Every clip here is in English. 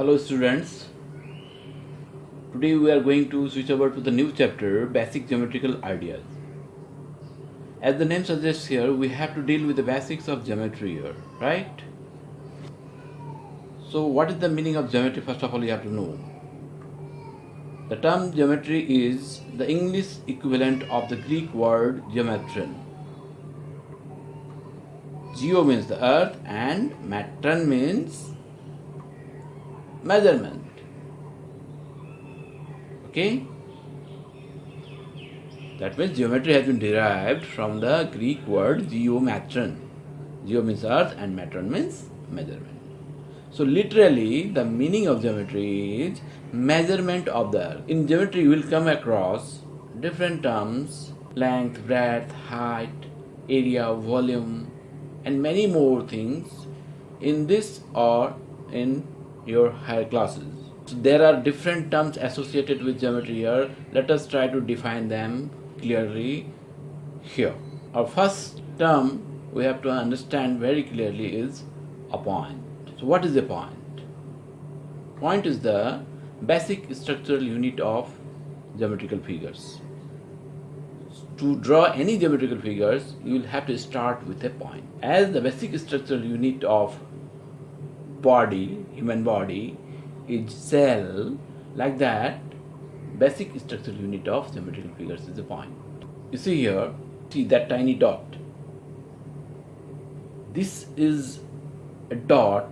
Hello students. Today we are going to switch over to the new chapter Basic Geometrical Ideas. As the name suggests here, we have to deal with the basics of geometry here, right? So what is the meaning of geometry first of all you have to know. The term geometry is the English equivalent of the Greek word geometron. Geo means the earth and metron means measurement. Okay? That means geometry has been derived from the Greek word geometron. Geo means earth and metron means measurement. So literally the meaning of geometry is measurement of the earth. In geometry you will come across different terms length, breadth, height, area, volume and many more things in this or in your higher classes. So there are different terms associated with geometry here. Let us try to define them clearly here. Our first term we have to understand very clearly is a point. So what is a point? Point is the basic structural unit of geometrical figures. To draw any geometrical figures, you will have to start with a point. As the basic structural unit of body, human body, is cell, like that, basic structural unit of geometrical figures is a point. You see here, see that tiny dot. This is a dot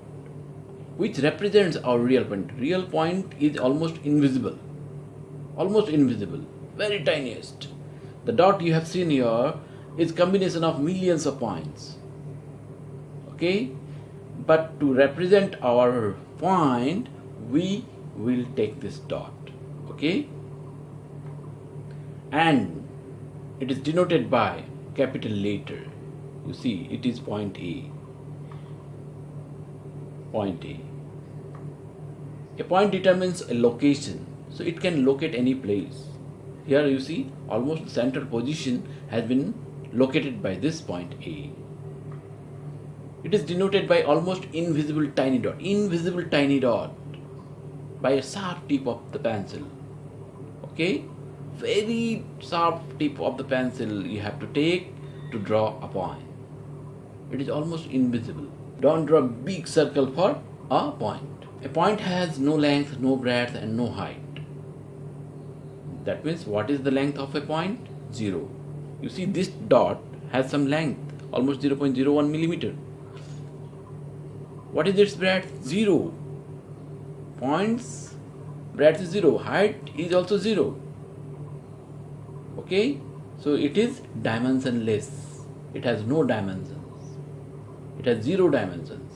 which represents our real point. Real point is almost invisible, almost invisible, very tiniest. The dot you have seen here is combination of millions of points. Okay, but to represent our point we will take this dot okay? And it is denoted by capital letter. You see it is point A. Point A. A point determines a location so it can locate any place. Here you see almost the center position has been located by this point A it is denoted by almost invisible tiny dot. Invisible tiny dot by a sharp tip of the pencil. Okay? Very sharp tip of the pencil you have to take to draw a point. It is almost invisible. Don't draw big circle for a point. A point has no length, no breadth and no height. That means what is the length of a point? Zero. You see this dot has some length, almost 0.01 millimeter. What is its breadth? 0. Points, breadth is 0. Height is also 0. Okay? So it is dimensionless. It has no dimensions. It has 0 dimensions.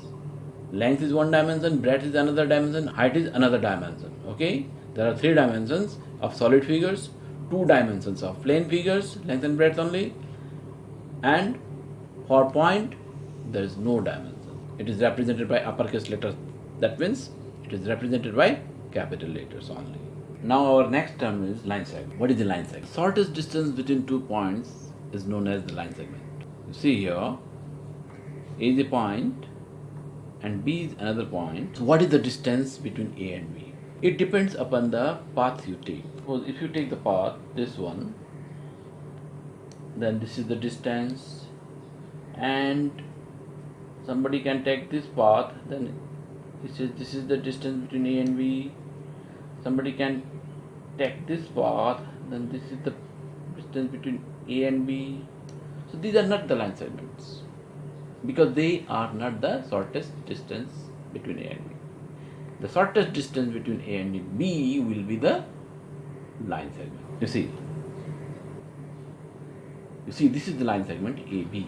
Length is one dimension, breadth is another dimension, height is another dimension. Okay? There are three dimensions of solid figures, two dimensions of plane figures, length and breadth only, and for point there is no dimension it is represented by uppercase letters. That means it is represented by capital letters only. Now our next term is line segment. What is the line segment? Shortest distance between two points is known as the line segment. You see here a is a point and b is another point. So what is the distance between a and b? It depends upon the path you take. Suppose if you take the path this one then this is the distance and somebody can take this path then this is this is the distance between a and b. Somebody can take this path then this is the distance between a and b. So these are not the line segments because they are not the shortest distance between a and b. The shortest distance between a and b will be the line segment. You see? You see this is the line segment ab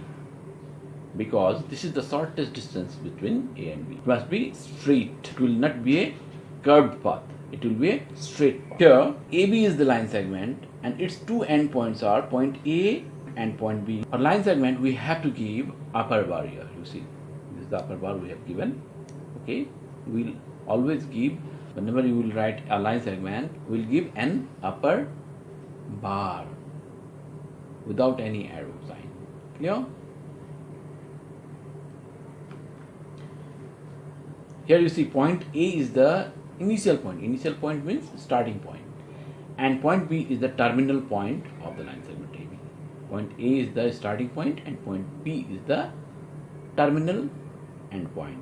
because this is the shortest distance between A and B. It must be straight. It will not be a curved path. It will be a straight. path. Here, AB is the line segment and its two endpoints are point A and point B. For line segment, we have to give upper bar. You see, this is the upper bar we have given. Okay, we'll always give, whenever you will write a line segment, we'll give an upper bar without any arrow sign. Clear? Here you see point A is the initial point. Initial point means starting point. And point B is the terminal point of the line segment AB. Point A is the starting point and point B is the terminal end point.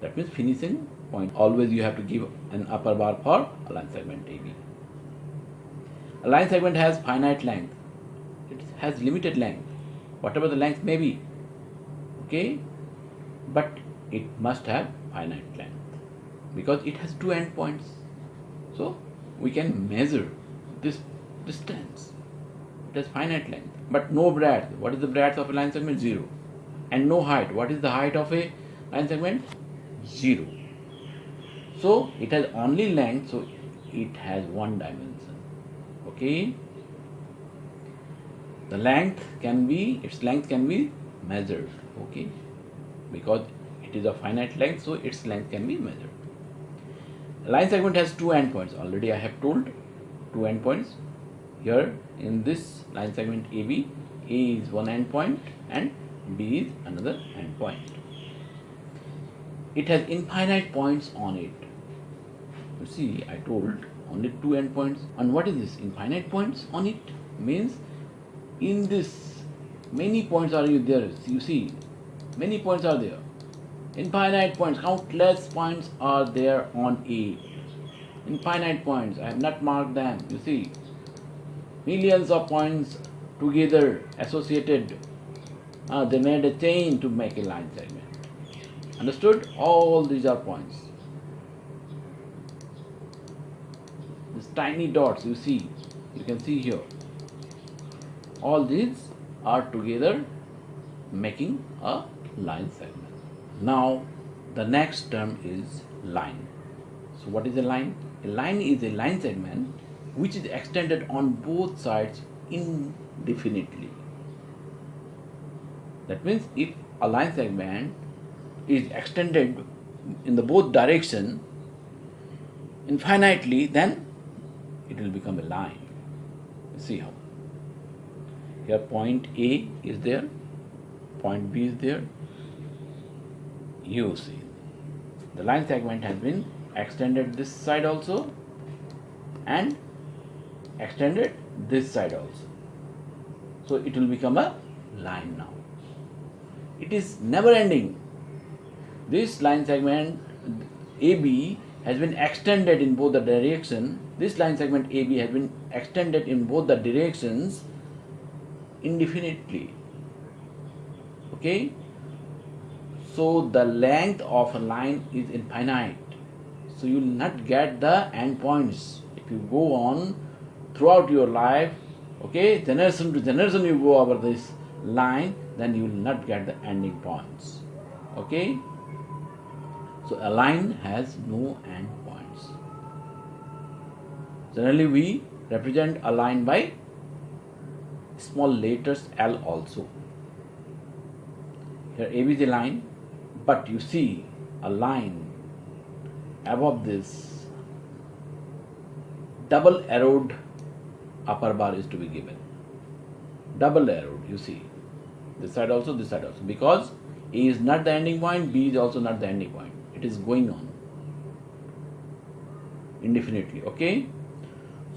That means finishing point. Always you have to give an upper bar for a line segment AB. A line segment has finite length. It has limited length. Whatever the length may be. Okay? But it must have finite length because it has two endpoints. So we can measure this distance. It has finite length, but no breadth. What is the breadth of a line segment? Zero. And no height. What is the height of a line segment? Zero. So it has only length, so it has one dimension. Okay. The length can be, its length can be measured. Okay. Because it is a finite length, so its length can be measured. Line segment has two endpoints. Already I have told two endpoints. Here in this line segment AB, A is one endpoint and B is another endpoint. It has infinite points on it. You see, I told only two endpoints. And what is this? Infinite points on it means in this many points are you there. You see, many points are there infinite points. Countless points are there on A infinite points. I have not marked them. You see millions of points together associated uh, they made a chain to make a line segment. Understood? All these are points. These tiny dots you see you can see here. All these are together making a line segment now the next term is line. So what is a line? A line is a line segment which is extended on both sides indefinitely. That means if a line segment is extended in the both direction infinitely then it will become a line. See how. Here point A is there, point B is there, you see. The line segment has been extended this side also and extended this side also. So it will become a line now. It is never ending. This line segment AB has been extended in both the direction. This line segment AB has been extended in both the directions indefinitely. Okay so the length of a line is infinite. So you will not get the end points. If you go on throughout your life, okay, generation to generation you go over this line, then you will not get the ending points. Okay? So a line has no end points. Generally we represent a line by small letters L also. Here AB is a line, but you see a line above this double arrowed upper bar is to be given. Double arrowed you see. This side also this side also. Because a is not the ending point b is also not the ending point. It is going on. Indefinitely okay?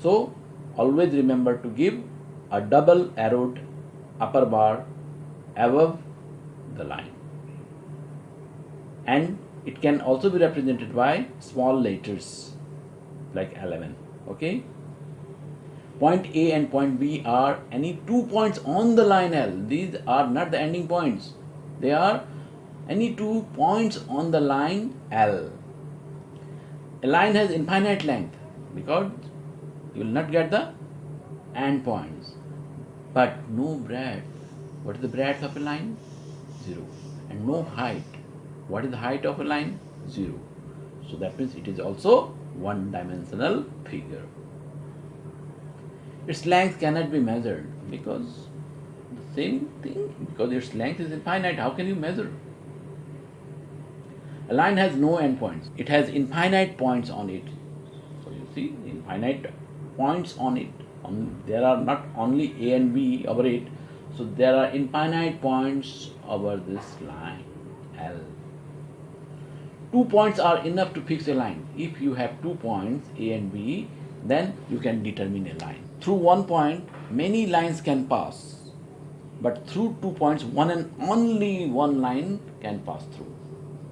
So always remember to give a double arrowed upper bar above the line and it can also be represented by small letters like 11 okay? Point A and point B are any two points on the line L. These are not the ending points. They are any two points on the line L. A line has infinite length because you will not get the end points. But no breadth. What is the breadth of a line? Zero. And no height what is the height of a line? 0. So that means it is also one dimensional figure. Its length cannot be measured because the same thing, because its length is infinite, how can you measure? A line has no endpoints. It has infinite points on it. So you see, infinite points on it. On, there are not only A and B over it, so there are infinite points over this line L two points are enough to fix a line. If you have two points A and B, then you can determine a line. Through one point, many lines can pass, but through two points, one and only one line can pass through.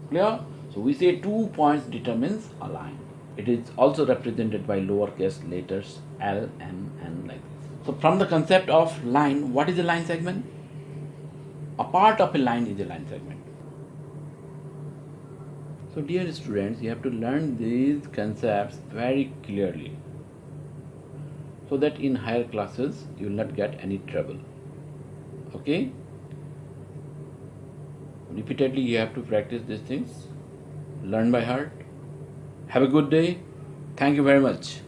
Clear? So we say two points determines a line. It is also represented by lowercase letters L, M, N like this. So from the concept of line, what is a line segment? A part of a line is a line segment. So dear students, you have to learn these concepts very clearly so that in higher classes you will not get any trouble. Okay? Repeatedly you have to practice these things, learn by heart. Have a good day. Thank you very much.